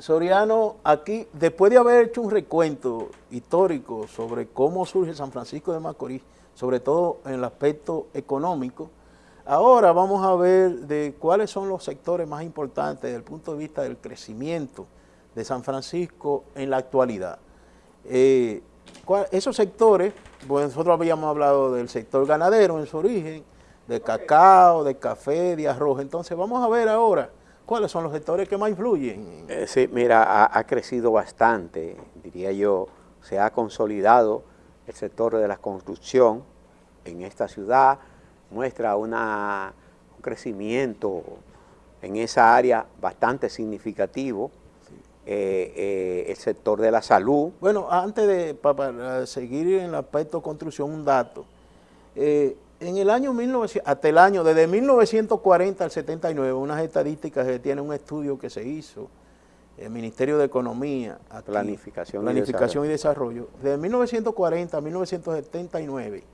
Soriano, aquí, después de haber hecho un recuento histórico sobre cómo surge San Francisco de Macorís, sobre todo en el aspecto económico, ahora vamos a ver de cuáles son los sectores más importantes desde el punto de vista del crecimiento de San Francisco en la actualidad. Eh, esos sectores, pues nosotros habíamos hablado del sector ganadero en su origen, de cacao, de café, de arroz, entonces vamos a ver ahora ¿Cuáles son los sectores que más influyen? Eh, sí, mira, ha, crecido bastante, diría yo, se ha consolidado el sector de la construcción en esta ciudad, muestra una, un crecimiento en esa área bastante significativo, eh, eh, el sector de la salud. Bueno, antes de para seguir en el aspecto construcción, un dato en el año 1900, hasta el año, desde 1940 al 79, unas estadísticas que tiene un estudio que se hizo, el Ministerio de Economía, Planificación, Planificación y, Desarrollo. Desde 1940 a 1979,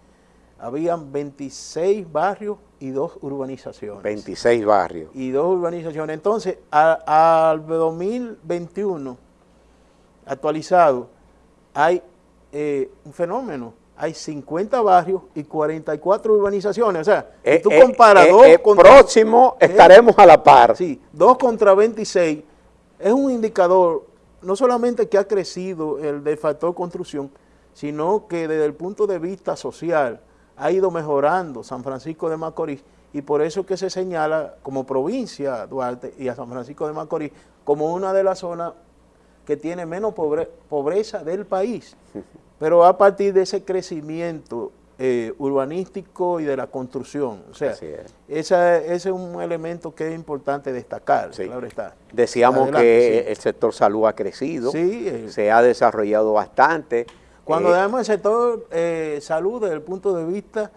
habían 26 barrios y dos urbanizaciones. 26 barrios. Y dos urbanizaciones. Entonces, al 2021, actualizado, hay eh, un fenómeno hay 50 barrios y 44 urbanizaciones. O sea, si eh, tú eh, comparas eh, dos contra, próximo estaremos a la par. Sí, 2 contra 26 es un indicador no solamente que ha crecido el de factor construcción, sino que desde el punto de vista social ha ido mejorando San Francisco de Macorís y por eso que se señala como provincia Duarte y a San Francisco de Macorís como una de las zonas que tiene menos pobreza del país. pero a partir de ese crecimiento eh, urbanístico y de la construcción. O sea, ese es un elemento que es importante destacar, claro está. Decíamos que el sector salud ha crecido, eh. se ha desarrollado bastante. Cuando eh, el sector salud desde el punto de vista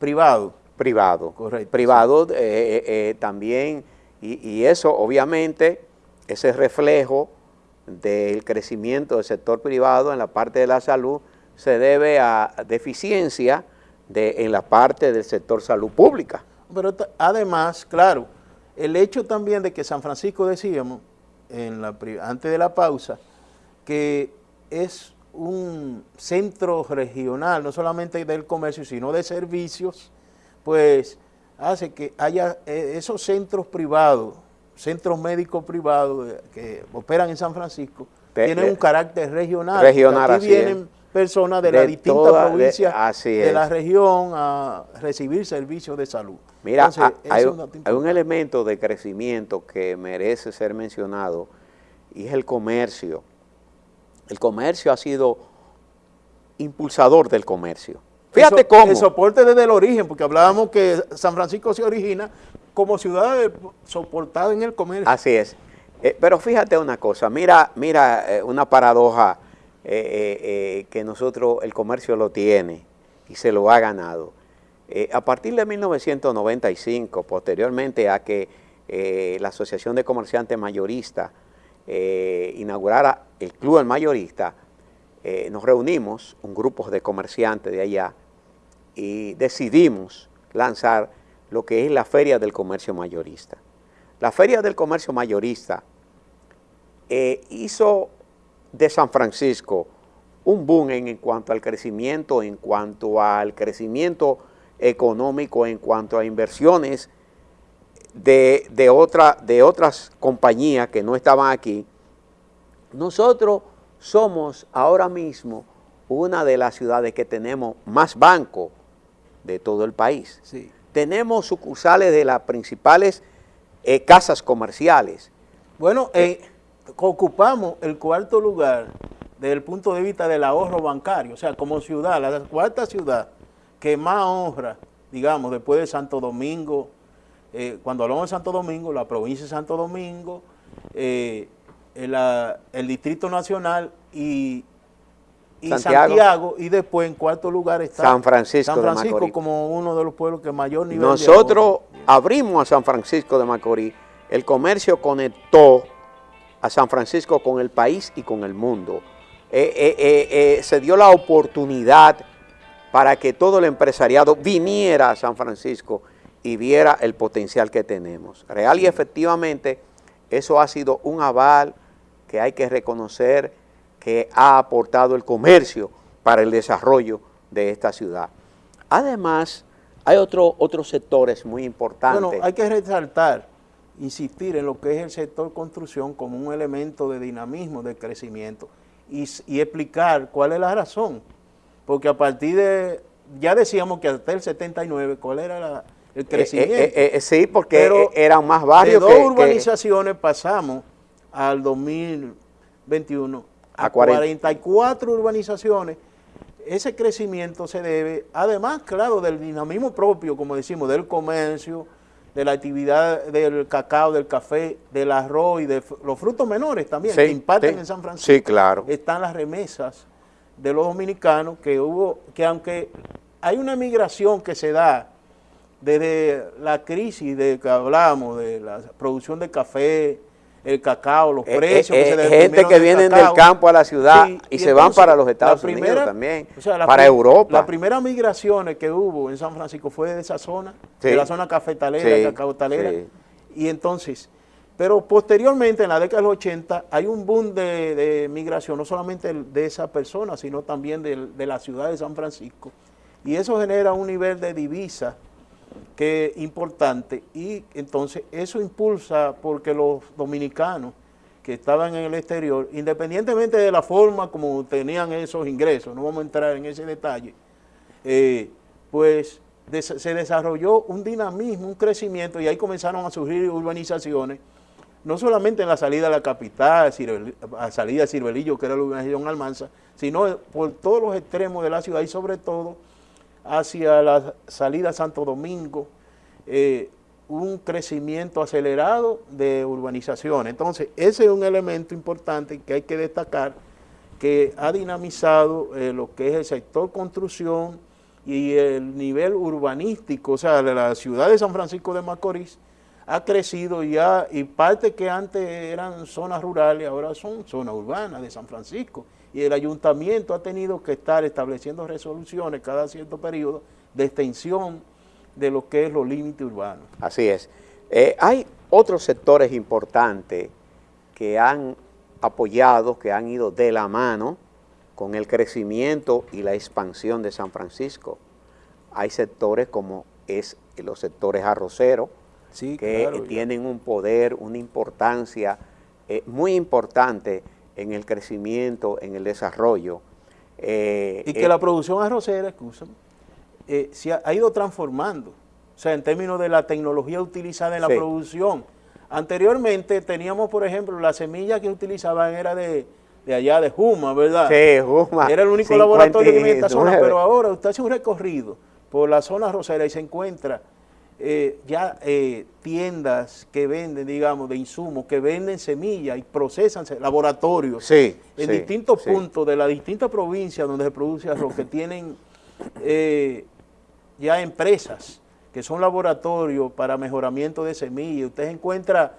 privado. Privado. Correcto. Privado también, y, y eso obviamente, ese reflejo del crecimiento del sector privado en la parte de la salud se debe a deficiencia de, en la parte del sector salud pública. Pero además, claro, el hecho también de que San Francisco decíamos, antes de la pausa, que es un centro regional, no solamente del comercio, sino de servicios, pues hace que haya eh, esos centros privados centros médicos privados que operan en San Francisco tienen un carácter regional. Regional, Aquí vienen personas de, las distintas provincias de, la región a recibir servicios de salud. Mira, hay, un, elemento de crecimiento que merece ser mencionado y es el comercio. El comercio ha sido impulsador del comercio. Fíjate cómo. El soporte desde el origen, porque hablábamos que San Francisco se origina como ciudad soportada en el comercio. Así es. Eh, pero fíjate una cosa, mira, mira eh, una paradoja eh, que nosotros, el comercio lo tiene y se lo ha ganado. a partir de 1995, posteriormente a que la Asociación de Comerciantes Mayoristas inaugurara el Club del Mayorista, nos reunimos, un grupo de comerciantes de allá, y decidimos lanzar lo que es la Feria del Comercio Mayorista. La Feria del Comercio Mayorista eh, hizo de San Francisco un boom en, cuanto al crecimiento, en cuanto al crecimiento económico, en cuanto a inversiones de, de, otra, de otras compañías que no estaban aquí. Nosotros somos ahora mismo una de las ciudades que tenemos más bancos de todo el país. Sí tenemos sucursales de las principales eh, casas comerciales. Bueno, eh, ocupamos el cuarto lugar desde el punto de vista del ahorro bancario, o sea, como ciudad, la cuarta ciudad que más honra, digamos, después de Santo Domingo, eh, cuando hablamos de Santo Domingo, la provincia de Santo Domingo, el Distrito Nacional y y Santiago, y después en cuarto lugar está San Francisco, San Francisco como uno de los pueblos que mayor nivel Nosotros abrimos a San Francisco de Macorís, el comercio conectó a San Francisco con el país y con el mundo. Eh, eh, eh, se dio la oportunidad para que todo el empresariado viniera a San Francisco y viera el potencial que tenemos. Real y efectivamente, eso ha sido un aval que hay que reconocer que ha aportado el comercio para el desarrollo de esta ciudad. Además, hay otro, otros sectores muy importantes. Bueno, hay que resaltar, insistir en lo que es el sector construcción como un elemento de dinamismo, de crecimiento, y, explicar cuál es la razón. Porque a partir de, ya decíamos que hasta el 79, ¿cuál era el eh, crecimiento? Eh, eh, sí, porque eran más barrios de dos urbanizaciones pasamos al 2021 a, 44 urbanizaciones ese crecimiento se debe, además, claro, del dinamismo propio, como decimos, del comercio, de la actividad del cacao, del café, del arroz y de los frutos menores también, que imparten en San Francisco. Sí, claro. Están las remesas de los dominicanos, que hubo, que aunque hay una migración que se da desde la crisis de que hablamos, de la producción de café, el cacao, los eh, precios. Eh, que gente que vienen del campo a la ciudad y, se van para los Estados Unidos también, para Europa. Las primeras migraciones que hubo en San Francisco fue de esa zona, de la zona cafetalera, cacaotalera. Y entonces, pero posteriormente, en la década de los 80, hay un boom de, migración, no solamente de esa persona, sino también de, de la ciudad de San Francisco. Y eso genera un nivel de divisa que importante y entonces eso impulsa porque los dominicanos que estaban en el exterior, independientemente de la forma como tenían esos ingresos, no vamos a entrar en ese detalle, eh, pues se desarrolló un dinamismo, un crecimiento y ahí comenzaron a surgir urbanizaciones, no solamente en la salida de la capital, a salida de Cirbelillo, que era la urbanización Almanza, sino por todos los extremos de la ciudad y sobre todo hacia la salida Santo Domingo, eh, un crecimiento acelerado de urbanización. Entonces, ese es un elemento importante que hay que destacar, que ha dinamizado eh, lo que es el sector construcción y el nivel urbanístico, o sea, la ciudad de San Francisco de Macorís, ha crecido ya, y parte que antes eran zonas rurales, ahora son zonas urbanas de San Francisco, y el ayuntamiento ha tenido que estar estableciendo resoluciones cada cierto periodo de extensión de lo que es los límites urbanos. Así es. Eh, hay otros sectores importantes que han apoyado, que han ido de la mano con el crecimiento y la expansión de San Francisco. Hay sectores como es los sectores arroceros, que tienen un poder, una importancia eh, muy importante en el crecimiento, en el desarrollo. Eh, y que eh, la producción arrocera, escúchame, eh, se ha, ido transformando, o sea, en términos de la tecnología utilizada en la producción. Anteriormente teníamos, por ejemplo, la semilla que utilizaban era de, allá, de Juma, ¿verdad? Sí, Juma. Era el único laboratorio que en esta zona, pero ahora usted hace un recorrido por la zona arrocera y se encuentra eh, ya eh, tiendas que venden, digamos, de insumos, que venden semillas y procesan laboratorios en distintos puntos de la distintas provincias donde se produce arroz, que tienen eh, ya empresas que son laboratorios para mejoramiento de semillas. Usted encuentra,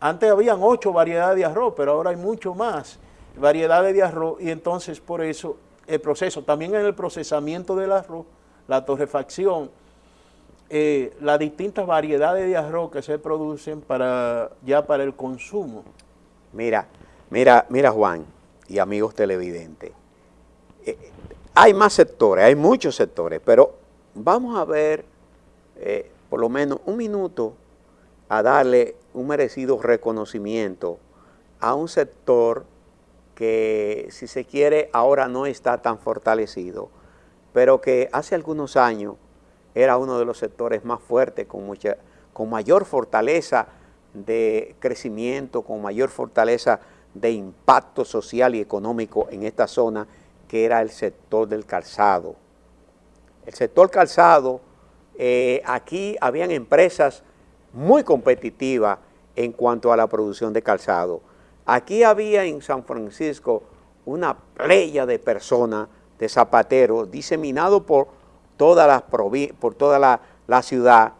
antes habían ocho variedades de arroz, pero ahora hay mucho más variedades de arroz y entonces por eso el proceso, también en el procesamiento del arroz, la torrefacción, eh, las distintas variedades de arroz que se producen para ya para el consumo. Mira, mira, mira Juan y amigos televidentes, eh, hay más sectores, hay muchos sectores, pero vamos a ver eh, por lo menos un minuto a darle un merecido reconocimiento a un sector que si se quiere ahora no está tan fortalecido, pero que hace algunos años era uno de los sectores más fuertes, con, mucha, con mayor fortaleza de crecimiento, con mayor fortaleza de impacto social y económico en esta zona, que era el sector del calzado. El sector calzado, eh, aquí habían empresas muy competitivas en cuanto a la producción de calzado. Aquí había en San Francisco una playa de personas, de zapateros, diseminados por toda la por toda la, ciudad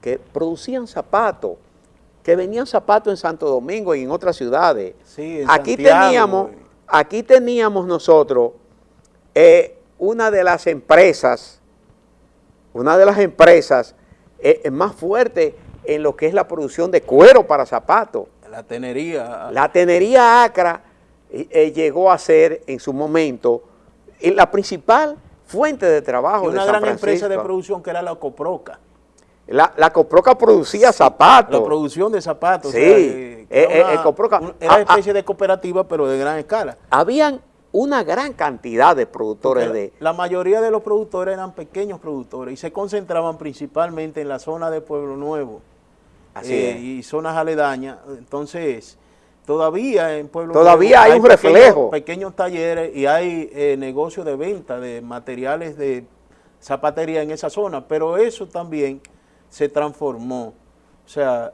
que producían zapatos, que venían zapatos en Santo Domingo y en otras ciudades. aquí, teníamos, aquí teníamos nosotros eh, una de las empresas, una de las empresas eh, más fuertes en lo que es la producción de cuero para zapatos. La tenería. La tenería Acra eh, eh, llegó a ser en su momento eh, la principal fuente de trabajo y una gran empresa de producción que era la Coproca. La, la Coproca producía zapatos. La producción de zapatos. Sí. era Coproca, era ah, ah. especie de cooperativa, pero de gran escala. Habían una gran cantidad de productores de... La mayoría de los productores eran pequeños productores y se concentraban principalmente en la zona de Pueblo Nuevo eh, y zonas aledañas. Entonces, todavía en Pueblo Todavía hay, un reflejo. Pequeños talleres y hay eh, negocios de venta de materiales de zapatería en esa zona, pero eso también se transformó. O sea,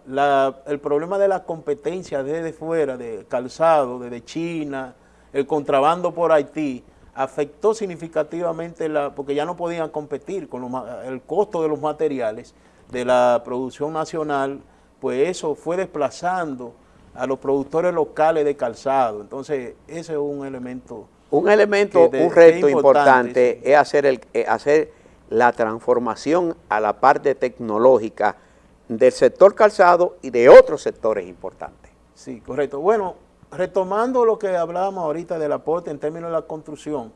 el problema de la competencia desde fuera, de calzado, desde China, el contrabando por Haití afectó significativamente, la porque ya no podían competir con el costo de los materiales de la producción nacional, pues eso fue desplazando a los productores locales de calzado. Entonces, ese es un elemento... Un elemento, un reto importante, es hacer, el, hacer la transformación a la parte tecnológica del sector calzado y de otros sectores importantes. Sí, correcto. Bueno, retomando lo que hablábamos ahorita del aporte en términos de la construcción,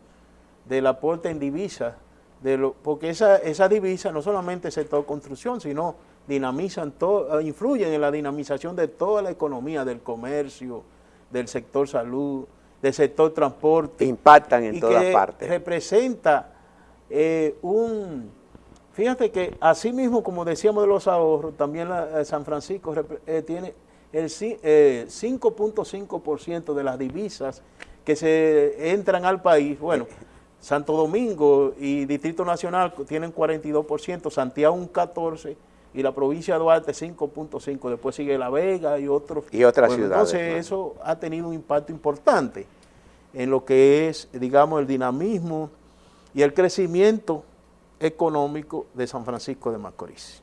del aporte en divisas, de lo, porque esa, esa divisa no solamente el sector construcción, sino dinamizan todo, influyen en la dinamización de toda la economía, del comercio, del sector salud, del sector transporte. Impactan en todas partes. representa eh, un... Fíjate que así mismo, como decíamos de los ahorros, también la, San Francisco eh, tiene el 5.5% eh, de las divisas que se entran al país, bueno, Santo Domingo y Distrito Nacional tienen 42%, Santiago un 14% y la provincia de Duarte 5.5%, después sigue La Vega y otros. Y otras ciudades. Entonces eso ha tenido un impacto importante en lo que es, digamos, el dinamismo y el crecimiento económico de San Francisco de Macorís.